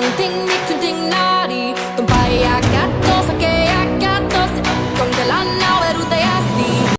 one thing